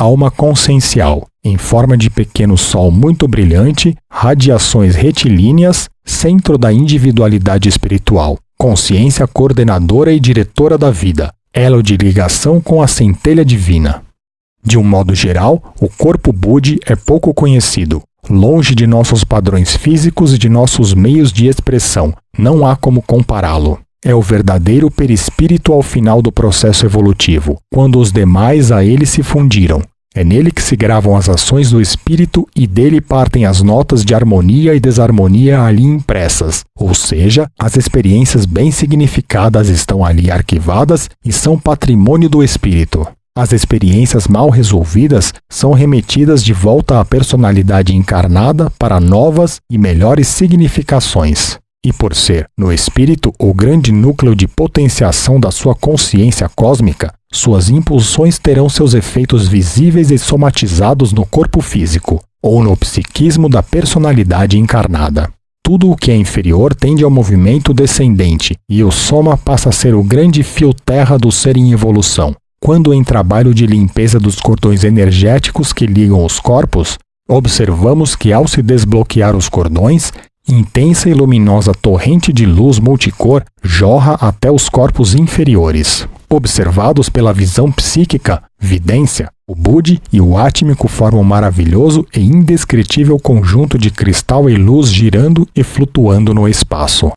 alma consciencial, em forma de pequeno sol muito brilhante, radiações retilíneas, centro da individualidade espiritual, consciência coordenadora e diretora da vida, elo de ligação com a centelha divina. De um modo geral, o corpo Budi é pouco conhecido. Longe de nossos padrões físicos e de nossos meios de expressão, não há como compará-lo. É o verdadeiro perispírito ao final do processo evolutivo, quando os demais a ele se fundiram. É nele que se gravam as ações do espírito e dele partem as notas de harmonia e desarmonia ali impressas, ou seja, as experiências bem significadas estão ali arquivadas e são patrimônio do espírito. As experiências mal resolvidas são remetidas de volta à personalidade encarnada para novas e melhores significações. E por ser, no espírito, o grande núcleo de potenciação da sua consciência cósmica, suas impulsões terão seus efeitos visíveis e somatizados no corpo físico, ou no psiquismo da personalidade encarnada. Tudo o que é inferior tende ao movimento descendente, e o soma passa a ser o grande fio terra do ser em evolução, quando em trabalho de limpeza dos cordões energéticos que ligam os corpos, observamos que ao se desbloquear os cordões, intensa e luminosa torrente de luz multicor jorra até os corpos inferiores. Observados pela visão psíquica, vidência, o Budi e o átmico formam um maravilhoso e indescritível conjunto de cristal e luz girando e flutuando no espaço.